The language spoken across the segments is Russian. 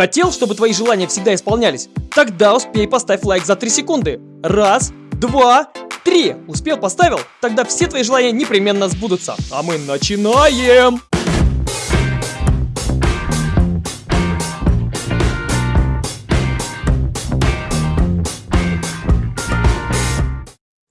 Хотел, чтобы твои желания всегда исполнялись? Тогда успей поставь лайк за 3 секунды. Раз, два, три. Успел, поставил? Тогда все твои желания непременно сбудутся. А мы начинаем!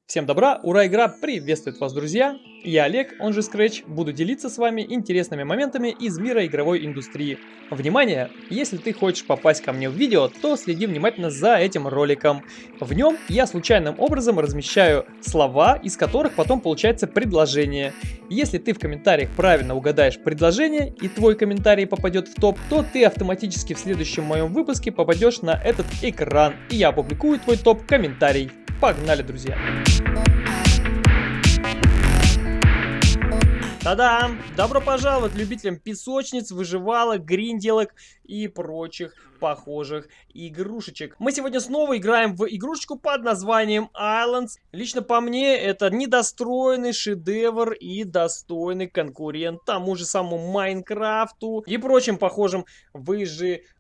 Всем добра, ура, игра приветствует вас, друзья! Я Олег, он же Scratch, буду делиться с вами интересными моментами из мира игровой индустрии. Внимание! Если ты хочешь попасть ко мне в видео, то следи внимательно за этим роликом. В нем я случайным образом размещаю слова, из которых потом получается предложение. Если ты в комментариях правильно угадаешь предложение и твой комментарий попадет в топ, то ты автоматически в следующем моем выпуске попадешь на этот экран, и я опубликую твой топ-комментарий. Погнали, друзья! Та-дам! Добро пожаловать любителям песочниц, выживалок, гринделок и прочих похожих игрушечек. Мы сегодня снова играем в игрушечку под названием Islands. Лично по мне, это недостроенный шедевр и достойный конкурент тому же самому Майнкрафту и прочим похожим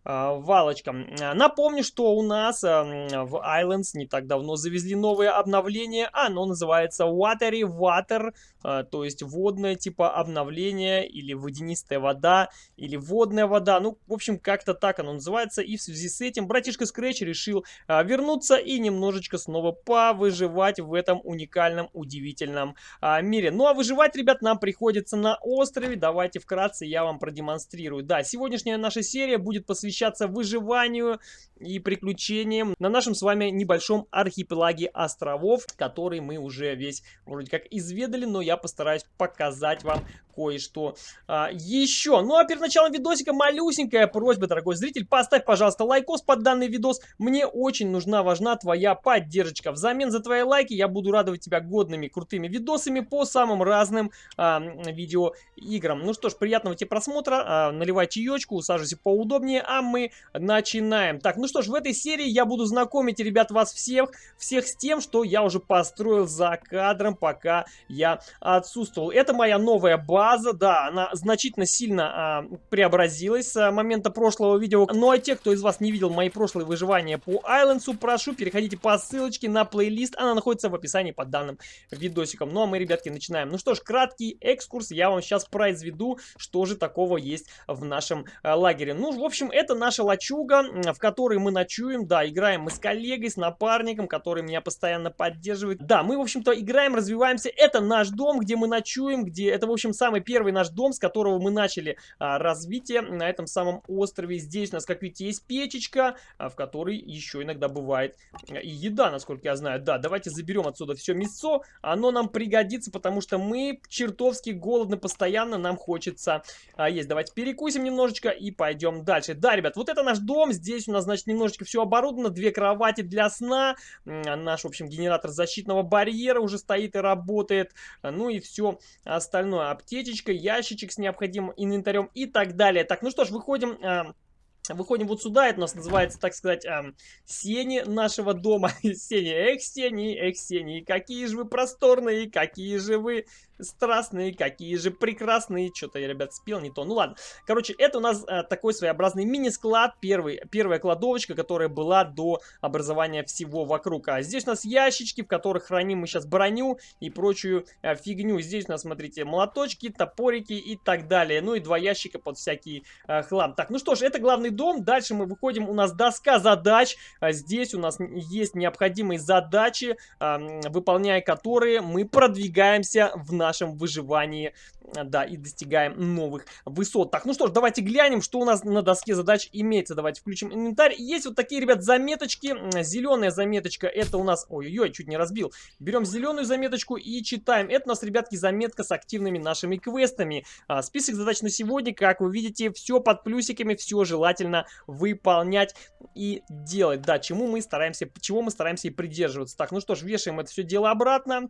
выживалочкам. Напомню, что у нас а, в Islands не так давно завезли новое обновление. Оно называется Watery Water, а, то есть водное типа обновление или водянистая вода, или водная вода. Ну, в общем, как-то так оно называется. И в связи с этим братишка Scratch решил а, вернуться и немножечко снова повыживать в этом уникальном, удивительном а, мире. Ну, а выживать, ребят, нам приходится на острове. Давайте вкратце я вам продемонстрирую. Да, сегодняшняя наша серия будет посвящаться выживанию и приключениям на нашем с вами небольшом архипелаге островов, который мы уже весь вроде как изведали, но я постараюсь показать вам кое-что а, еще. Ну а перед началом видосика малюсенькая просьба, дорогой зритель, поставь, пожалуйста, лайкос под данный видос. Мне очень нужна, важна твоя поддержка. Взамен за твои лайки я буду радовать тебя годными, крутыми видосами по самым разным а, видеоиграм. Ну что ж, приятного тебе просмотра, а, наливай чаечку, усаживайся поудобнее, а мы начинаем. Так, ну что ж, в этой серии я буду знакомить, ребят, вас всех, всех с тем, что я уже построил за кадром, пока я отсутствовал. Это моя новая база база, да, она значительно сильно а, преобразилась с момента прошлого видео. Ну а те, кто из вас не видел мои прошлые выживания по Айлендсу, прошу, переходите по ссылочке на плейлист. Она находится в описании под данным видосиком. Ну а мы, ребятки, начинаем. Ну что ж, краткий экскурс. Я вам сейчас произведу, что же такого есть в нашем а, лагере. Ну, в общем, это наша лачуга, в которой мы ночуем. Да, играем мы с коллегой, с напарником, который меня постоянно поддерживает. Да, мы, в общем-то, играем, развиваемся. Это наш дом, где мы ночуем, где это, в общем, самый самый первый наш дом, с которого мы начали а, развитие на этом самом острове. Здесь у нас, как видите, есть печечка, а, в которой еще иногда бывает и еда, насколько я знаю. Да, давайте заберем отсюда все мясо. Оно нам пригодится, потому что мы чертовски голодны постоянно, нам хочется а, есть. Давайте перекусим немножечко и пойдем дальше. Да, ребят, вот это наш дом. Здесь у нас, значит, немножечко все оборудовано. Две кровати для сна. Наш, в общем, генератор защитного барьера уже стоит и работает. Ну и все остальное. Аптечка аптечечка, ящичек с необходимым инвентарем и так далее. Так, ну что ж, выходим... Э, Выходим вот сюда, это у нас называется, так сказать, эм, сени нашего дома. сени, эх, сени, эх, сени, какие же вы просторные, какие же вы страстные, какие же прекрасные. Что-то я, ребят, спел не то. Ну ладно. Короче, это у нас а, такой своеобразный мини-склад. Первый, первая кладовочка, которая была до образования всего вокруг. А здесь у нас ящички, в которых храним мы сейчас броню и прочую а, фигню. Здесь у нас, смотрите, молоточки, топорики и так далее. Ну и два ящика под всякий а, хлам. Так, ну что ж, это главный дом. Дальше мы выходим, у нас доска задач. А здесь у нас есть необходимые задачи, а, выполняя которые мы продвигаемся в наш нашем выживании, э, да, и достигаем новых высот. Так, ну что ж, давайте глянем, что у нас на доске задач имеется. Давайте включим инвентарь. Есть вот такие, ребят, заметочки. Зеленая заметочка, это у нас... Ой-ой-ой, чуть не разбил. Берем зеленую заметочку и читаем. Это у нас, ребятки, заметка с активными нашими квестами. А, список задач на сегодня, как вы видите, все под плюсиками, все желательно выполнять и делать. Да, чему мы стараемся, чего мы стараемся и придерживаться. Так, ну что ж, вешаем это все дело обратно.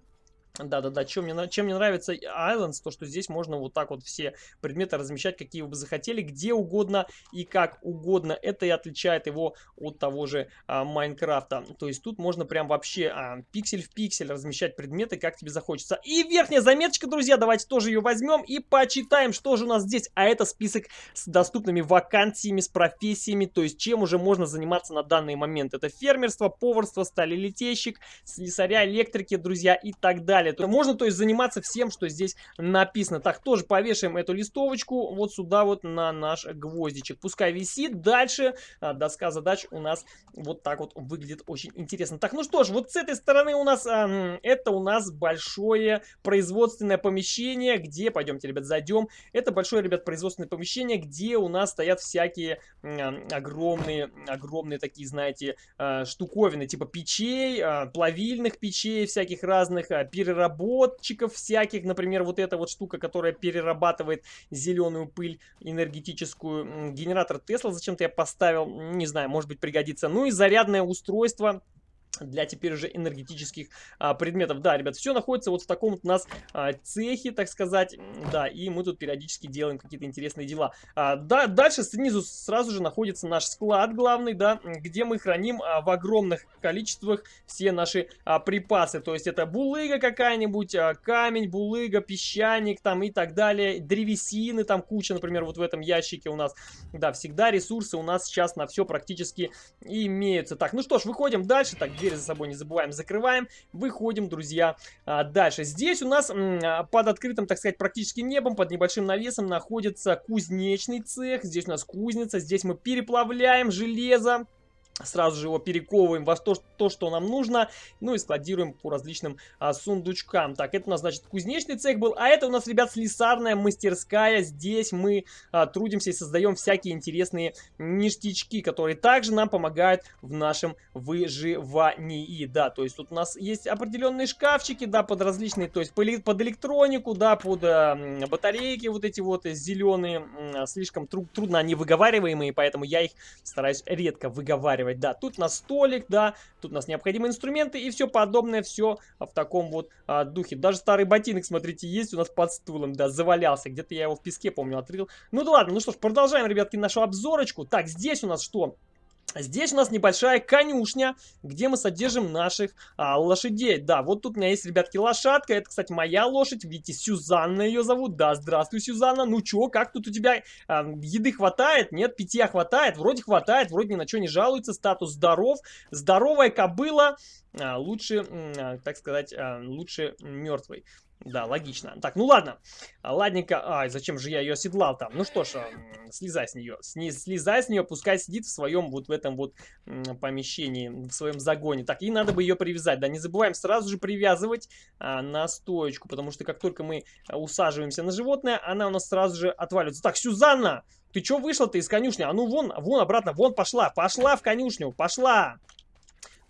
Да-да-да, чем мне, чем мне нравится Islands, то что здесь можно вот так вот все предметы размещать, какие вы бы захотели, где угодно и как угодно. Это и отличает его от того же а, Майнкрафта. То есть тут можно прям вообще а, пиксель в пиксель размещать предметы, как тебе захочется. И верхняя заметочка, друзья, давайте тоже ее возьмем и почитаем, что же у нас здесь. А это список с доступными вакансиями, с профессиями, то есть чем уже можно заниматься на данный момент. Это фермерство, поварство, сталелитейщик, слесаря, электрики, друзья, и так далее далее. То можно, то есть, заниматься всем, что здесь написано. Так, тоже повешаем эту листовочку вот сюда вот на наш гвоздичек. Пускай висит. Дальше а, доска задач у нас вот так вот выглядит очень интересно. Так, ну что ж, вот с этой стороны у нас, это у нас большое производственное помещение, где, пойдемте, ребят, зайдем. Это большое, ребят, производственное помещение, где у нас стоят всякие огромные, огромные такие, знаете, а, штуковины, типа печей, а, плавильных печей всяких разных, а, переработчиков всяких. Например, вот эта вот штука, которая перерабатывает зеленую пыль энергетическую. Генератор Тесла зачем-то я поставил. Не знаю, может быть пригодится. Ну и зарядное устройство для теперь уже энергетических а, предметов. Да, ребят, все находится вот в таком вот у нас а, цехе, так сказать. Да, и мы тут периодически делаем какие-то интересные дела. А, да, дальше снизу сразу же находится наш склад главный, да, где мы храним а, в огромных количествах все наши а, припасы. То есть это булыга какая-нибудь, а, камень, булыга, песчаник там и так далее. Древесины там куча, например, вот в этом ящике у нас. Да, всегда ресурсы у нас сейчас на все практически имеются. Так, ну что ж, выходим дальше. Так, дверь за собой не забываем, закрываем. Выходим, друзья, а, дальше. Здесь у нас а, под открытым, так сказать, практически небом, под небольшим навесом находится кузнечный цех. Здесь у нас кузница, здесь мы переплавляем железо сразу же его перековываем во то, то, что нам нужно, ну и складируем по различным а, сундучкам. Так, это у нас, значит, кузнечный цех был, а это у нас, ребят, слесарная мастерская. Здесь мы а, трудимся и создаем всякие интересные ништячки, которые также нам помогают в нашем выживании. Да, то есть тут у нас есть определенные шкафчики, да, под различные, то есть под электронику, да, под а, батарейки вот эти вот зеленые, а, слишком тру трудно они выговариваемые, поэтому я их стараюсь редко выговаривать устанавливать. Да, тут у нас столик, да, тут у нас необходимые инструменты и все подобное, все в таком вот а, духе. Даже старый ботинок, смотрите, есть у нас под стулом, да, завалялся. Где-то я его в песке, помню, отрыл. Ну да ладно, ну что ж, продолжаем, ребятки, нашу обзорочку. Так, здесь у нас что? Здесь у нас небольшая конюшня, где мы содержим наших а, лошадей. Да, вот тут у меня есть, ребятки, лошадка. Это, кстати, моя лошадь. Видите, Сюзанна ее зовут. Да, здравствуй, Сюзанна. Ну чё, как тут у тебя а, еды хватает? Нет, питья хватает? Вроде хватает, вроде ни на что не жалуется. Статус здоров. Здоровая кобыла. А, лучше, а, так сказать, а, лучше мертвой. Да, логично. Так, ну ладно. Ладненько. Ай, зачем же я ее оседлал там? Ну что ж, слезай с нее. Сни, слезай с нее, пускай сидит в своем вот в этом вот помещении, в своем загоне. Так, и надо бы ее привязать. Да, не забываем сразу же привязывать а, на стоечку, потому что как только мы усаживаемся на животное, она у нас сразу же отваливается. Так, Сюзанна, ты что вышла-то из конюшни? А ну вон, вон обратно, вон пошла. Пошла в конюшню, пошла.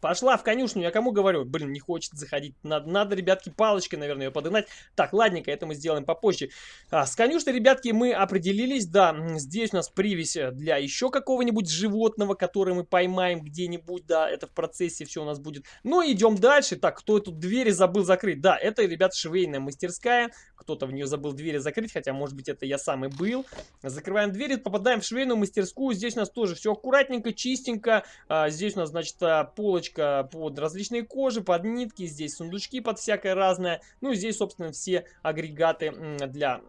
Пошла в конюшню, я кому говорю? Блин, не хочет заходить. Надо, надо ребятки, палочкой, наверное, ее подогнать. Так, ладненько, это мы сделаем попозже. А, с конюшней, ребятки, мы определились. Да, здесь у нас привязь для еще какого-нибудь животного, которое мы поймаем где-нибудь. Да, это в процессе все у нас будет. Ну, идем дальше. Так, кто тут двери забыл закрыть? Да, это, ребят, швейная мастерская. Кто-то в нее забыл двери закрыть, хотя, может быть, это я сам и был. Закрываем двери, попадаем в швейную мастерскую. Здесь у нас тоже все аккуратненько, чистенько. А, здесь у нас, значит, а, полочка полочка под различные кожи, под нитки, здесь сундучки под всякое разное. Ну здесь, собственно, все агрегаты для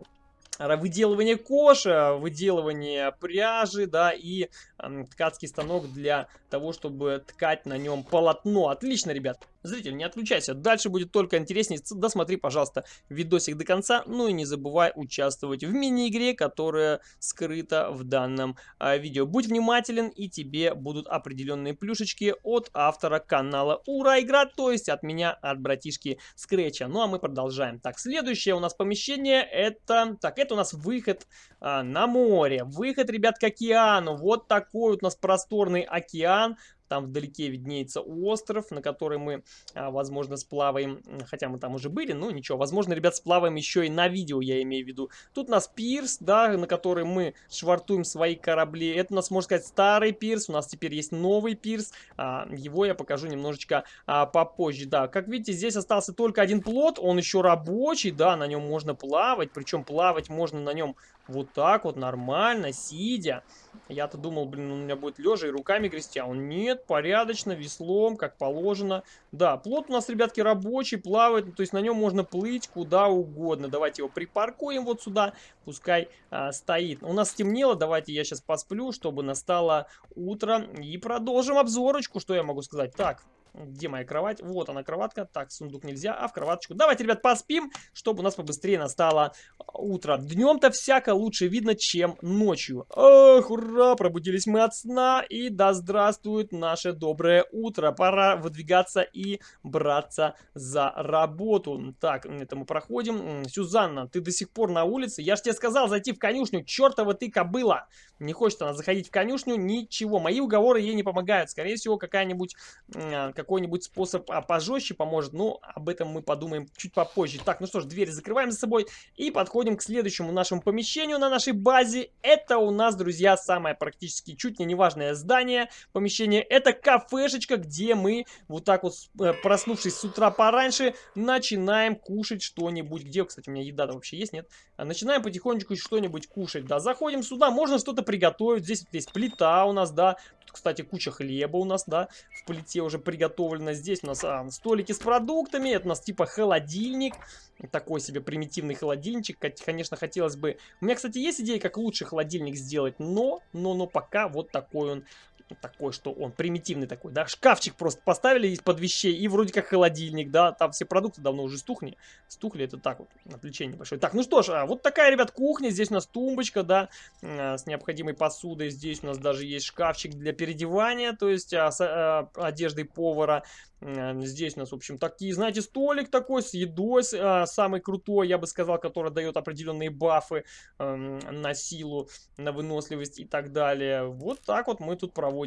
выделывания кожи, выделывания пряжи, да, и э, ткацкий станок для того, чтобы ткать на нем полотно. Отлично, ребят. Зритель, не отключайся, дальше будет только интереснее. Досмотри, пожалуйста, видосик до конца. Ну и не забывай участвовать в мини-игре, которая скрыта в данном а, видео. Будь внимателен, и тебе будут определенные плюшечки от автора канала Ура Игра, то есть от меня, от братишки Скретча. Ну а мы продолжаем. Так, следующее у нас помещение, это... Так, это у нас выход а, на море. Выход, ребят, к океану. Вот такой вот у нас просторный океан. Там вдалеке виднеется остров, на который мы, а, возможно, сплаваем. Хотя мы там уже были, но ничего. Возможно, ребят, сплаваем еще и на видео, я имею в виду. Тут у нас пирс, да, на который мы швартуем свои корабли. Это у нас, можно сказать, старый пирс. У нас теперь есть новый пирс. А, его я покажу немножечко а, попозже. Да, как видите, здесь остался только один плот. Он еще рабочий, да, на нем можно плавать. Причем плавать можно на нем вот так вот нормально, сидя. Я-то думал, блин, у меня будет лежа и руками грести, а он нет, порядочно, веслом, как положено. Да, плот у нас, ребятки, рабочий, плавает, то есть на нем можно плыть куда угодно. Давайте его припаркуем вот сюда, пускай а, стоит. У нас стемнело, давайте я сейчас посплю, чтобы настало утро. И продолжим обзорочку, что я могу сказать. Так, где моя кровать? Вот она, кроватка. Так, сундук нельзя, а в кроваточку. Давайте, ребят, поспим, чтобы у нас побыстрее настало утро. Днем-то всяко лучше видно, чем ночью. Ох, ура, пробудились мы от сна. И да здравствует наше доброе утро. Пора выдвигаться и браться за работу. Так, это мы проходим. Сюзанна, ты до сих пор на улице? Я же тебе сказал зайти в конюшню. Чертова ты кобыла. Не хочет она заходить в конюшню, ничего. Мои уговоры ей не помогают. Скорее всего, какая-нибудь какой-нибудь способ а, пожестче поможет. Но об этом мы подумаем чуть попозже. Так, ну что ж, дверь закрываем за собой и подходим к следующему нашему помещению на нашей базе. Это у нас, друзья, самое практически чуть не важное здание, помещение. Это кафешечка, где мы вот так вот, э, проснувшись с утра пораньше, начинаем кушать что-нибудь. Где, кстати, у меня еда вообще есть, нет? А начинаем потихонечку что-нибудь кушать, да. Заходим сюда, можно что-то приготовить. Здесь вот есть плита у нас, да. Тут, кстати, куча хлеба у нас, да, в плите уже приготовлено. Здесь у нас а, столики с продуктами. Это у нас типа холодильник. Такой себе примитивный холодильничек. Конечно, хотелось бы... У меня, кстати, есть идея, как лучше холодильник сделать, но, но, но пока вот такой он такой, что он примитивный такой, да, шкафчик просто поставили из-под вещей, и вроде как холодильник, да, там все продукты давно уже стухли, стухли, это так вот, отвлечение большое. Так, ну что ж, а вот такая, ребят, кухня, здесь у нас тумбочка, да, а, с необходимой посудой, здесь у нас даже есть шкафчик для переодевания, то есть а, с, одеждой повара, Здесь у нас, в общем, такие, знаете, столик такой с едой, самый крутой, я бы сказал, который дает определенные бафы на силу, на выносливость и так далее. Вот так вот мы тут проводим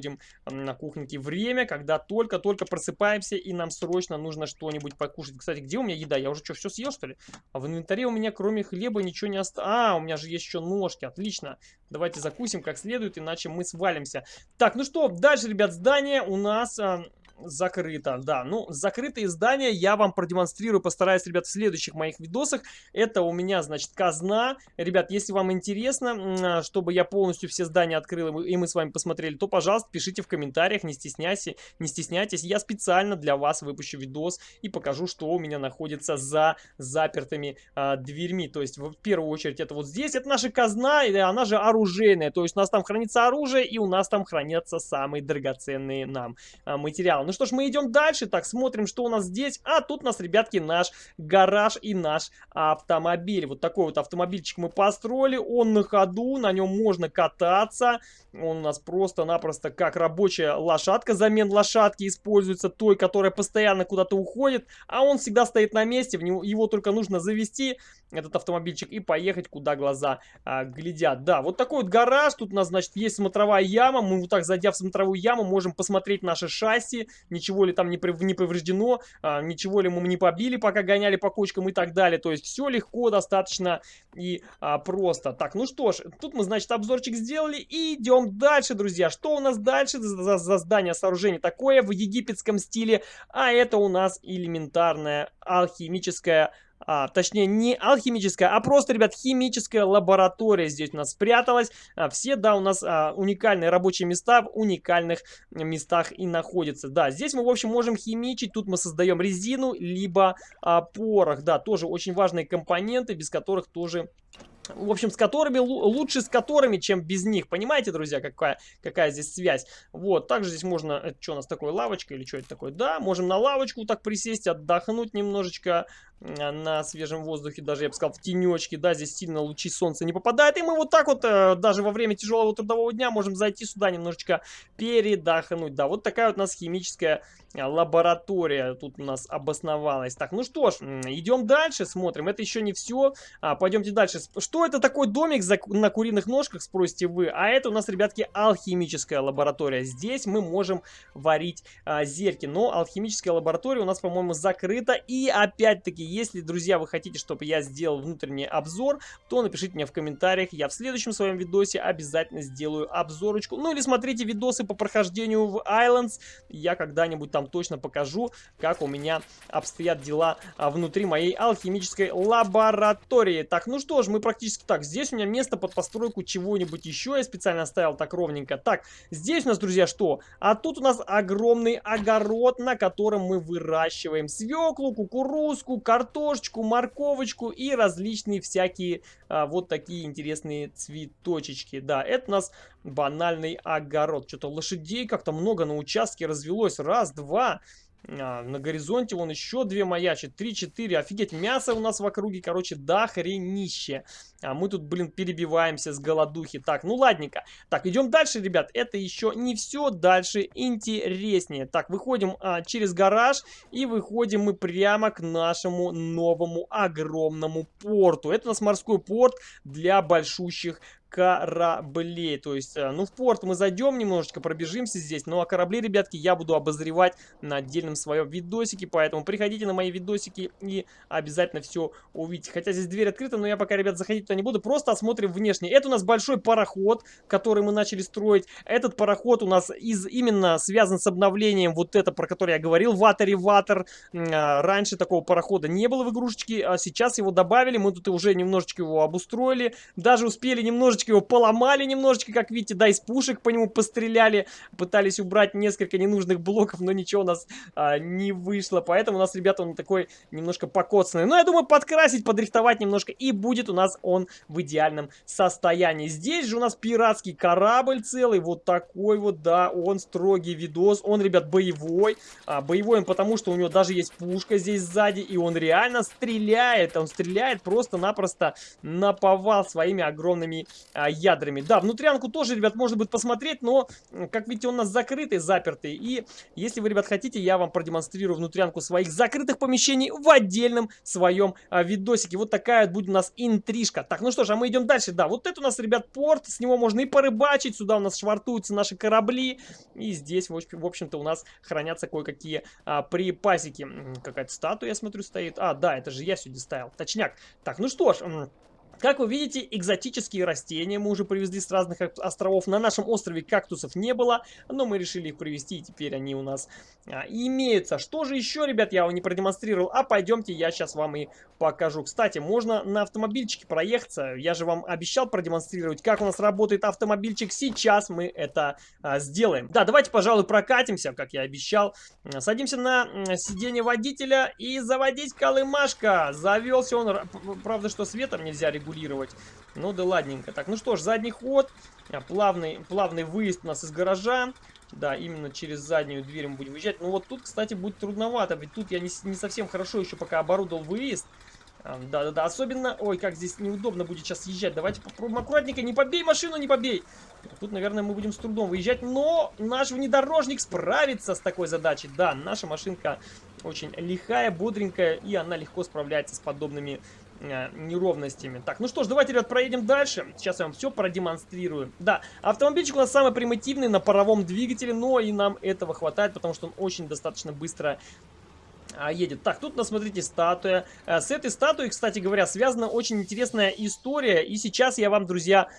на кухоньке время, когда только-только просыпаемся и нам срочно нужно что-нибудь покушать. Кстати, где у меня еда? Я уже что, все съел, что ли? А в инвентаре у меня кроме хлеба ничего не осталось. А, у меня же есть еще ножки, отлично. Давайте закусим как следует, иначе мы свалимся. Так, ну что, дальше, ребят, здание у нас... Э, закрыто, да. Ну, закрытые здания я вам продемонстрирую, постараюсь, ребят, в следующих моих видосах. Это у меня, значит, казна. Ребят, если вам интересно, чтобы я полностью все здания открыл, и мы с вами посмотрели, то, пожалуйста, пишите в комментариях, не стесняйся, не стесняйтесь. Я специально для вас выпущу видос и покажу, что у меня находится за запертыми а, дверьми. То есть, в первую очередь, это вот здесь, это наша казна, и она же оружейная. То есть, у нас там хранится оружие, и у нас там хранятся самые драгоценные нам а, материалы. Ну что ж, мы идем дальше. Так, смотрим, что у нас здесь. А тут у нас, ребятки, наш гараж и наш автомобиль. Вот такой вот автомобильчик мы построили. Он на ходу, на нем можно кататься. Он у нас просто-напросто как рабочая лошадка, замен лошадки используется, той, которая постоянно куда-то уходит, а он всегда стоит на месте, в него, его только нужно завести, этот автомобильчик, и поехать, куда глаза а, глядят. Да, вот такой вот гараж, тут у нас, значит, есть смотровая яма, мы вот так, зайдя в смотровую яму, можем посмотреть наше шасси, ничего ли там не, не повреждено, а, ничего ли мы не побили, пока гоняли по кочкам и так далее, то есть все легко, достаточно и а, просто. Так, ну что ж, тут мы, значит, обзорчик сделали и идем дальше, друзья. Что у нас дальше за, за здание, сооружение такое в египетском стиле? А это у нас элементарная алхимическая а, точнее не алхимическая, а просто, ребят, химическая лаборатория здесь у нас спряталась. А, все, да, у нас а, уникальные рабочие места в уникальных местах и находятся. Да, здесь мы, в общем, можем химичить, тут мы создаем резину, либо а, порох, да, тоже очень важные компоненты, без которых тоже в общем, с которыми, лучше с которыми, чем без них. Понимаете, друзья, какая, какая здесь связь? Вот, также здесь можно, что у нас такое, лавочка или что это такое? Да, можем на лавочку так присесть, отдохнуть немножечко на свежем воздухе, даже, я бы сказал, в тенечке, да, здесь сильно лучи солнца не попадают, и мы вот так вот, э, даже во время тяжелого трудового дня можем зайти сюда немножечко передохнуть, да, вот такая вот у нас химическая лаборатория тут у нас обосновалась. Так, ну что ж, идем дальше, смотрим. Это еще не все. А, пойдемте дальше. Что это такой домик за, на куриных ножках, спросите вы? А это у нас, ребятки, алхимическая лаборатория. Здесь мы можем варить а, зельки. Но алхимическая лаборатория у нас, по-моему, закрыта. И опять-таки, если, друзья, вы хотите, чтобы я сделал внутренний обзор, то напишите мне в комментариях. Я в следующем своем видосе обязательно сделаю обзорочку. Ну или смотрите видосы по прохождению в Islands. Я когда-нибудь там точно покажу, как у меня обстоят дела а, внутри моей алхимической лаборатории. Так, ну что ж, мы практически так. Здесь у меня место под постройку чего-нибудь еще. Я специально оставил так ровненько. Так, здесь у нас, друзья, что? А тут у нас огромный огород, на котором мы выращиваем свеклу, кукурузку, картошечку, морковочку и различные всякие а, вот такие интересные цветочечки. Да, это у нас банальный огород. Что-то лошадей как-то много на участке развелось. Раз, два, а, на горизонте вон еще две маячит. Три, четыре. Офигеть, мясо у нас в округе, короче, да хренище. А мы тут, блин, перебиваемся с голодухи. Так, ну ладненько. Так, идем дальше, ребят. Это еще не все. Дальше интереснее. Так, выходим а, через гараж. И выходим мы прямо к нашему новому огромному порту. Это у нас морской порт для большущих кораблей. То есть, э, ну, в порт мы зайдем немножечко, пробежимся здесь. Ну, а корабли, ребятки, я буду обозревать на отдельном своем видосике. Поэтому приходите на мои видосики и обязательно все увидите. Хотя здесь дверь открыта, но я пока, ребят, заходить туда не буду. Просто осмотрим внешне. Это у нас большой пароход, который мы начали строить. Этот пароход у нас из именно связан с обновлением вот это, про которое я говорил, Ватери Ватер. Раньше такого парохода не было в игрушечке, а сейчас его добавили. Мы тут уже немножечко его обустроили. Даже успели немножечко немножечко его поломали, немножечко, как видите, да, из пушек по нему постреляли. Пытались убрать несколько ненужных блоков, но ничего у нас а, не вышло. Поэтому у нас, ребята, он такой немножко покоцанный. Но я думаю, подкрасить, подрихтовать немножко, и будет у нас он в идеальном состоянии. Здесь же у нас пиратский корабль целый, вот такой вот, да, он строгий видос. Он, ребят, боевой. А, боевой он потому, что у него даже есть пушка здесь сзади, и он реально стреляет. Он стреляет просто-напросто на повал своими огромными а, ядрами. Да, внутрянку тоже, ребят, можно будет посмотреть, но, как видите, он у нас закрытый, запертый. И если вы, ребят, хотите, я вам продемонстрирую внутрянку своих закрытых помещений в отдельном своем а, видосике. Вот такая будет у нас интрижка. Так, ну что ж, а мы идем дальше. Да, вот это у нас, ребят, порт, с него можно и порыбачить. Сюда у нас швартуются наши корабли. И здесь, в общем-то, у нас хранятся кое-какие а, припасики. Какая-то статуя, я смотрю, стоит. А, да, это же я сегодня ставил. Точняк. Так, ну что ж... Как вы видите, экзотические растения мы уже привезли с разных островов. На нашем острове кактусов не было, но мы решили их привезти, и теперь они у нас а, имеются. Что же еще, ребят, я вам не продемонстрировал, а пойдемте я сейчас вам и покажу. Кстати, можно на автомобильчике проехаться. Я же вам обещал продемонстрировать, как у нас работает автомобильчик. Сейчас мы это а, сделаем. Да, давайте, пожалуй, прокатимся, как я обещал. Садимся на сиденье водителя и заводить колымашка. Завелся он, правда, что светом нельзя регулировать регулировать. Ну да ладненько. Так, ну что ж, задний ход. А, плавный, плавный выезд у нас из гаража. Да, именно через заднюю дверь мы будем выезжать. Ну вот тут, кстати, будет трудновато, ведь тут я не, не совсем хорошо еще пока оборудовал выезд. А, да-да-да, особенно... Ой, как здесь неудобно будет сейчас съезжать. Давайте попробуем аккуратненько. Не побей машину, не побей. Тут, наверное, мы будем с трудом выезжать. Но наш внедорожник справится с такой задачей. Да, наша машинка очень лихая, бодренькая. И она легко справляется с подобными неровностями. Так, ну что ж, давайте, ребят, проедем дальше. Сейчас я вам все продемонстрирую. Да, автомобильчик у нас самый примитивный на паровом двигателе, но и нам этого хватает, потому что он очень достаточно быстро едет. Так, тут, ну, смотрите, статуя. Э, с этой статуей, кстати говоря, связана очень интересная история. И сейчас я вам, друзья,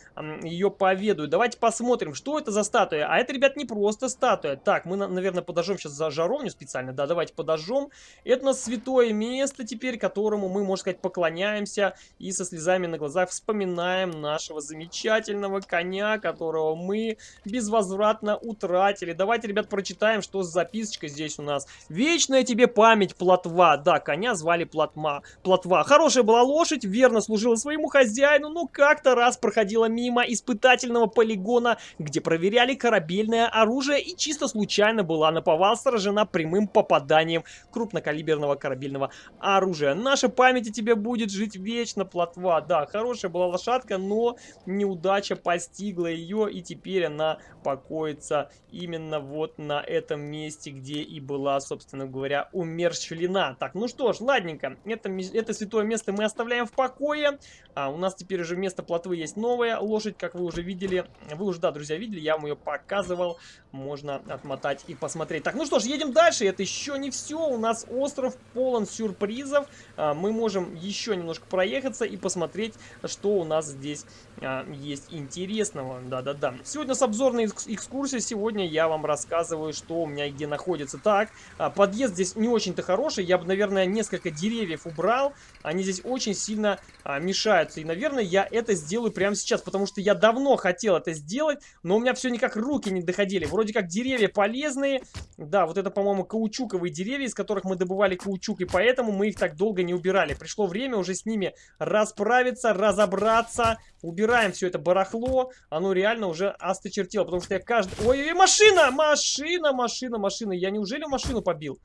ее поведаю. Давайте посмотрим, что это за статуя. А это, ребят, не просто статуя. Так, мы, наверное, подожжем сейчас за жаровню специально. Да, давайте подожжем. Это у нас святое место теперь, которому мы, можно сказать, поклоняемся. И со слезами на глазах вспоминаем нашего замечательного коня, которого мы безвозвратно утратили. Давайте, ребят, прочитаем, что за записочка здесь у нас. Вечная тебе память память Плотва. Да, коня звали Плотма. Плотва. Хорошая была лошадь, верно служила своему хозяину, но как-то раз проходила мимо испытательного полигона, где проверяли корабельное оружие и чисто случайно была наповал сражена прямым попаданием крупнокалиберного корабельного оружия. Наша память о тебе будет жить вечно, Плотва. Да, хорошая была лошадка, но неудача постигла ее, и теперь она покоится именно вот на этом месте, где и была, собственно говоря, умершая умерщвлена. Так, ну что ж, ладненько. Это, это святое место мы оставляем в покое. А, у нас теперь уже вместо плотвы есть новая лошадь, как вы уже видели. Вы уже, да, друзья, видели, я вам ее показывал. Можно отмотать и посмотреть. Так, ну что ж, едем дальше. Это еще не все. У нас остров полон сюрпризов. А, мы можем еще немножко проехаться и посмотреть, что у нас здесь а, есть интересного. Да-да-да. Сегодня с обзорной экскурсией. Сегодня я вам рассказываю, что у меня где находится. Так, а, подъезд здесь не очень-то хороший. Я бы, наверное, несколько деревьев убрал. Они здесь очень сильно а, мешаются. И, наверное, я это сделаю прямо сейчас, потому что я давно хотел это сделать, но у меня все никак руки не доходили. Вроде как деревья полезные. Да, вот это, по-моему, каучуковые деревья, из которых мы добывали каучук, и поэтому мы их так долго не убирали. Пришло время уже с ними расправиться, разобраться. Убираем все это барахло. Оно реально уже осточертело, потому что я каждый... Ой, машина! Машина, машина, машина. Я неужели машину побил?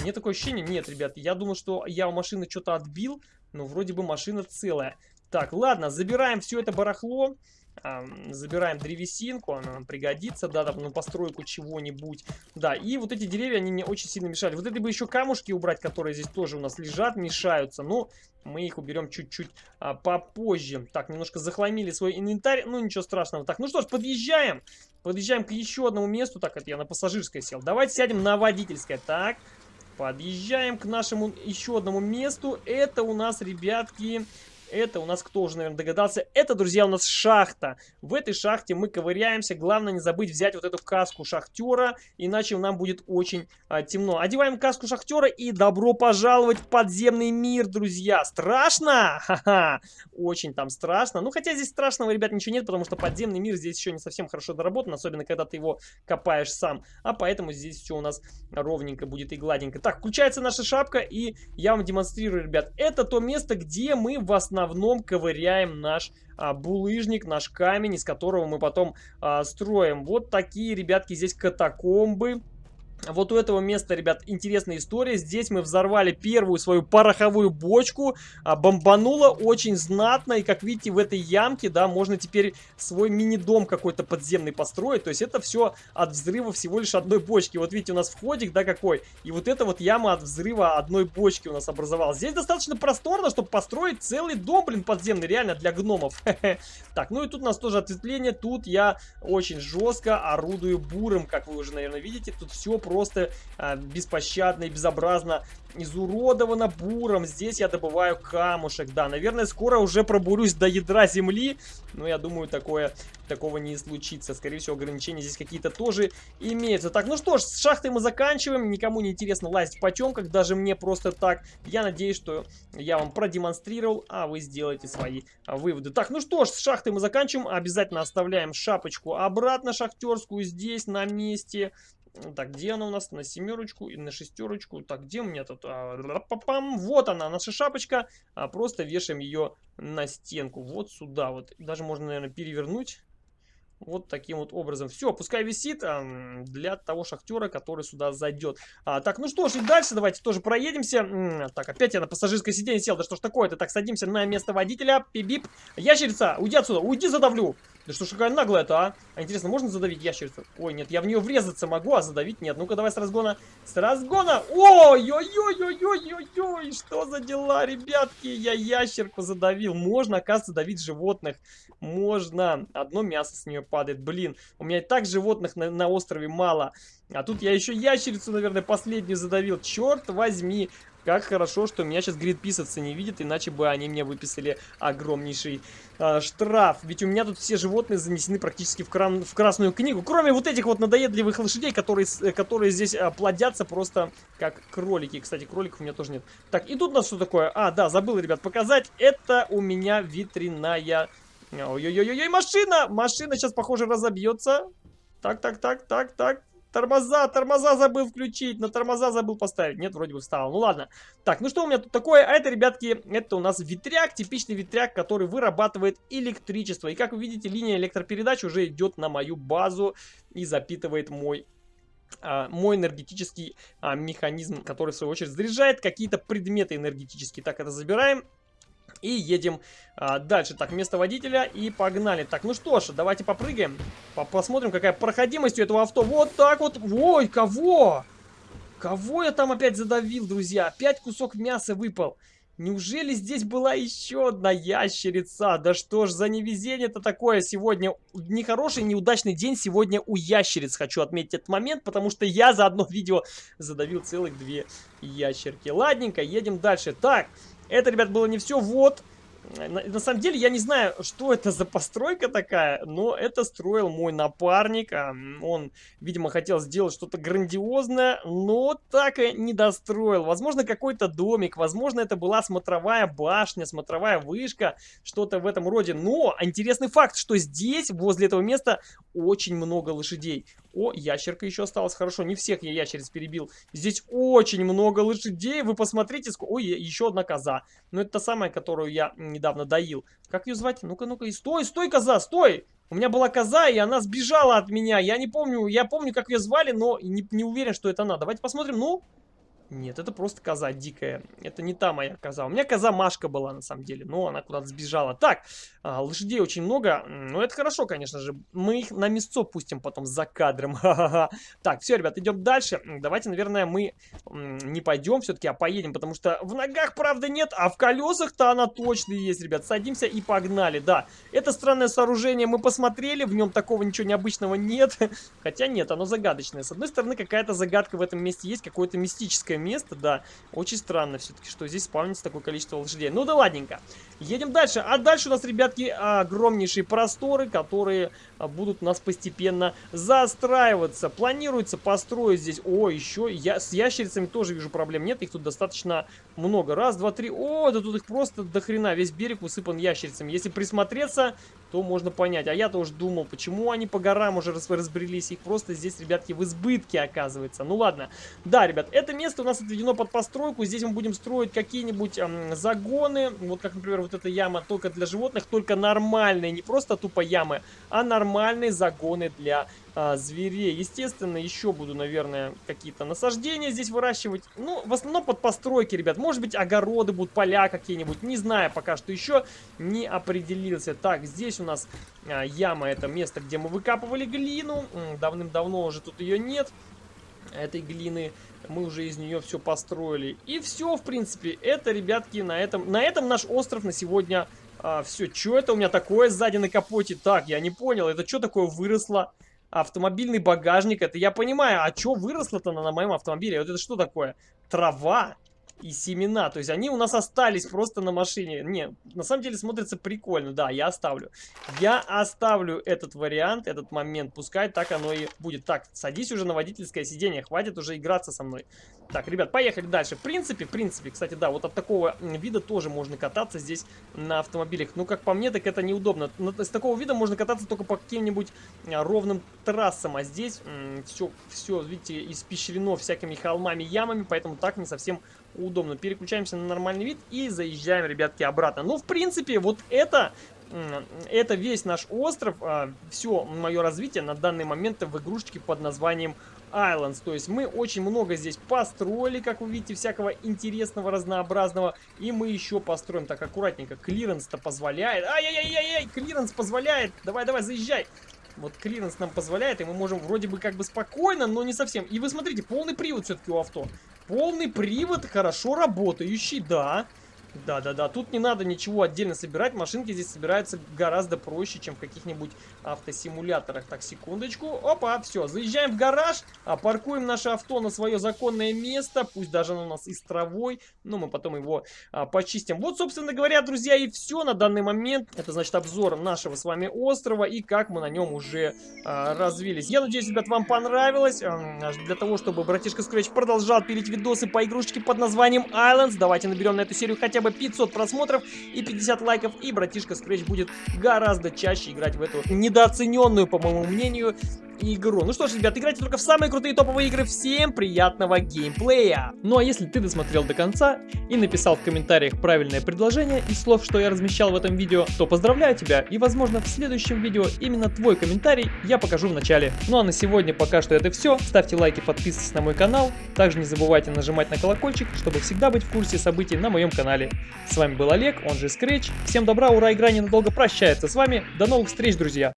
Мне такое ощущение, нет, ребят, я думаю, что я у машины что-то отбил, но вроде бы машина целая. Так, ладно, забираем все это барахло. забираем древесинку, она нам пригодится, да, там, на постройку чего-нибудь. Да, и вот эти деревья, они мне очень сильно мешали. Вот это бы еще камушки убрать, которые здесь тоже у нас лежат, мешаются. Но мы их уберем чуть-чуть а, попозже. Так, немножко захламили свой инвентарь, ну ничего страшного. Так, ну что ж, подъезжаем. Подъезжаем к еще одному месту. Так, это я на пассажирское сел. Давайте сядем на водительское. Так, подъезжаем к нашему еще одному месту. Это у нас, ребятки, это у нас, кто уже, наверное, догадался, это, друзья, у нас шахта. В этой шахте мы ковыряемся. Главное не забыть взять вот эту каску шахтера, иначе нам будет очень а, темно. Одеваем каску шахтера и добро пожаловать в подземный мир, друзья. Страшно? Ха-ха! Очень там страшно. Ну, хотя здесь страшного, ребят, ничего нет, потому что подземный мир здесь еще не совсем хорошо доработан, особенно когда ты его копаешь сам. А поэтому здесь все у нас ровненько будет и гладенько. Так, включается наша шапка, и я вам демонстрирую, ребят. Это то место, где мы в основном основном ковыряем наш а, булыжник, наш камень, из которого мы потом а, строим. Вот такие, ребятки, здесь катакомбы. Вот у этого места, ребят, интересная история. Здесь мы взорвали первую свою пороховую бочку. А, бомбануло очень знатно. И, как видите, в этой ямке, да, можно теперь свой мини-дом какой-то подземный построить. То есть это все от взрыва всего лишь одной бочки. Вот видите, у нас входик, да, какой. И вот эта вот яма от взрыва одной бочки у нас образовалась. Здесь достаточно просторно, чтобы построить целый дом, блин, подземный, реально, для гномов. Так, ну и тут у нас тоже ответвление. Тут я очень жестко орудую буром, как вы уже, наверное, видите. Тут все просто просто а, беспощадно и безобразно изуродовано буром. Здесь я добываю камушек. Да, наверное, скоро уже пробурюсь до ядра земли. Но я думаю, такое, такого не случится. Скорее всего, ограничения здесь какие-то тоже имеются. Так, ну что ж, с шахтой мы заканчиваем. Никому не интересно лазить в потемках, даже мне просто так. Я надеюсь, что я вам продемонстрировал, а вы сделаете свои выводы. Так, ну что ж, с шахтой мы заканчиваем. Обязательно оставляем шапочку обратно шахтерскую здесь на месте. Так, где она у нас? На семерочку и на шестерочку. Так, где у меня тут? А, вот она, наша шапочка. А, просто вешаем ее на стенку. Вот сюда вот. Даже можно, наверное, перевернуть. Вот таким вот образом. Все, пускай висит а, для того шахтера, который сюда зайдет. А, так, ну что ж, и дальше давайте тоже проедемся. Так, опять я на пассажирское сиденье сел. Да что ж такое-то? Так, садимся на место водителя. Пип-бип. Ящерица, уйди отсюда, уйди, задавлю. Да что ж какая наглая-то, а? А интересно, можно задавить ящерицу? Ой, нет, я в нее врезаться могу, а задавить нет. Ну-ка, давай с разгона. С разгона! Ой-ой-ой-ой-ой-ой-ой! Что за дела, ребятки? Я ящерку задавил. Можно, оказывается, давить животных. Можно. Одно мясо с нее падает. Блин, у меня и так животных на, на острове мало. А тут я еще ящерицу, наверное, последнюю задавил. Черт возьми. Как хорошо, что меня сейчас гридписовцы не видят, иначе бы они мне выписали огромнейший э, штраф. Ведь у меня тут все животные занесены практически в, кран, в красную книгу. Кроме вот этих вот надоедливых лошадей, которые, которые здесь э, плодятся просто как кролики. Кстати, кроликов у меня тоже нет. Так, и тут у нас что такое? А, да, забыл, ребят, показать. Это у меня ветряная... Ой-ой-ой-ой, машина! Машина сейчас, похоже, разобьется. Так, так, так, так, так. Тормоза, тормоза забыл включить, на тормоза забыл поставить. Нет, вроде бы встал. Ну ладно. Так, ну что у меня тут такое? А это, ребятки, это у нас ветряк, типичный ветряк, который вырабатывает электричество. И как вы видите, линия электропередач уже идет на мою базу и запитывает мой а, мой энергетический а, механизм, который в свою очередь заряжает какие-то предметы энергетические. Так, это забираем. И едем а, дальше. Так, место водителя и погнали. Так, ну что ж, давайте попрыгаем. По Посмотрим, какая проходимость у этого авто. Вот так вот. Ой, кого? Кого я там опять задавил, друзья? Опять кусок мяса выпал. Неужели здесь была еще одна ящерица? Да что ж за невезение-то такое сегодня? Нехороший, неудачный день сегодня у ящериц. Хочу отметить этот момент, потому что я за одно видео задавил целых две ящерки. Ладненько, едем дальше. Так, это, ребят, было не все. Вот, на, на самом деле, я не знаю, что это за постройка такая, но это строил мой напарник. А, он, видимо, хотел сделать что-то грандиозное, но так и не достроил. Возможно, какой-то домик, возможно, это была смотровая башня, смотровая вышка, что-то в этом роде. Но интересный факт, что здесь, возле этого места, очень много лошадей. О, ящерка еще осталась. Хорошо, не всех я ящериц перебил. Здесь очень много лошадей. Вы посмотрите, сколько... Ой, еще одна коза. Но это та самая, которую я недавно доил. Как ее звать? Ну-ка, ну-ка. Стой, стой, коза, стой! У меня была коза, и она сбежала от меня. Я не помню, я помню, как ее звали, но не, не уверен, что это она. Давайте посмотрим. Ну, нет, это просто коза дикая. Это не та моя коза. У меня коза Машка была, на самом деле. Но она куда-то сбежала. Так, а, лошадей очень много. Ну, это хорошо, конечно же. Мы их на мясо пустим потом за кадром. Так, все, ребят, идем дальше. Давайте, наверное, мы не пойдем все-таки, а поедем. Потому что в ногах, правда, нет. А в колесах-то она точно есть, ребят. Садимся и погнали. Да, это странное сооружение мы посмотрели. В нем такого ничего необычного нет. Хотя нет, оно загадочное. С одной стороны, какая-то загадка в этом месте есть. Какое-то мистическое место, да. Очень странно все-таки, что здесь спавнится такое количество лошадей. Ну да ладненько. Едем дальше. А дальше у нас, ребятки, огромнейшие просторы, которые а, будут у нас постепенно застраиваться. Планируется построить здесь... О, еще я с ящерицами тоже вижу проблем. Нет, их тут достаточно много. Раз, два, три. О, да тут их просто до хрена. Весь берег усыпан ящерицами. Если присмотреться, то можно понять. А я-то уже думал, почему они по горам уже разбрелись. Их просто здесь, ребятки, в избытке оказывается. Ну ладно. Да, ребят, это место у нас отведено под постройку. Здесь мы будем строить какие-нибудь эм, загоны. Вот как, например, вот эта яма только для животных, только нормальные. Не просто тупо ямы, а нормальные загоны для а, зверей. Естественно, еще буду, наверное, какие-то насаждения здесь выращивать. Ну, в основном под постройки, ребят. Может быть, огороды будут, поля какие-нибудь. Не знаю, пока что еще не определился. Так, здесь у нас а, яма. Это место, где мы выкапывали глину. Давным-давно уже тут ее нет. Этой глины мы уже из нее все построили. И все, в принципе, это, ребятки, на этом, на этом наш остров на сегодня а, все, что это у меня такое сзади на капоте? Так, я не понял, это что такое выросло? Автомобильный багажник, это я понимаю, а что выросло-то на, на моем автомобиле? Вот это что такое? Трава? И семена. То есть они у нас остались просто на машине. Не, на самом деле смотрится прикольно. Да, я оставлю. Я оставлю этот вариант, этот момент. Пускай так оно и будет. Так, садись уже на водительское сиденье. Хватит уже играться со мной. Так, ребят, поехали дальше. В принципе, в принципе, кстати, да, вот от такого вида тоже можно кататься здесь на автомобилях. Ну, как по мне, так это неудобно. С такого вида можно кататься только по каким-нибудь а, ровным трассам. А здесь все, все, видите, испещрено всякими холмами, ямами, поэтому так не совсем удобно. Переключаемся на нормальный вид и заезжаем, ребятки, обратно. Ну, в принципе, вот это это весь наш остров, а, все мое развитие на данный момент в игрушечке под названием Islands. То есть мы очень много здесь построили, как вы видите, всякого интересного, разнообразного. И мы еще построим так аккуратненько. Клиренс-то позволяет. Ай-яй-яй-яй, клиренс позволяет. Давай-давай, заезжай. Вот клиренс нам позволяет, и мы можем вроде бы как бы спокойно, но не совсем. И вы смотрите, полный привод все-таки у авто. Полный привод, хорошо работающий, да. Да-да-да, тут не надо ничего отдельно собирать, машинки здесь собираются гораздо проще, чем в каких-нибудь автосимуляторах. Так, секундочку, опа, все, заезжаем в гараж, а, паркуем наше авто на свое законное место, пусть даже оно у нас и с но мы потом его а, почистим. Вот, собственно говоря, друзья, и все на данный момент. Это, значит, обзор нашего с вами острова и как мы на нем уже а, развились. Я надеюсь, ребят, вам понравилось. Для того, чтобы братишка Scratch продолжал пилить видосы по игрушечке под названием Islands, давайте наберем на эту серию хотя бы 500 просмотров и 50 лайков, и братишка Scratch будет гораздо чаще играть в эту недооцененную, по моему мнению, игру. Ну что ж, ребят, играйте только в самые крутые топовые игры. Всем приятного геймплея! Ну а если ты досмотрел до конца и написал в комментариях правильное предложение из слов, что я размещал в этом видео, то поздравляю тебя и возможно в следующем видео именно твой комментарий я покажу в начале. Ну а на сегодня пока что это все. Ставьте лайки, подписывайтесь на мой канал. Также не забывайте нажимать на колокольчик, чтобы всегда быть в курсе событий на моем канале. С вами был Олег, он же Scratch. Всем добра, ура, игра ненадолго прощается с вами. До новых встреч, друзья!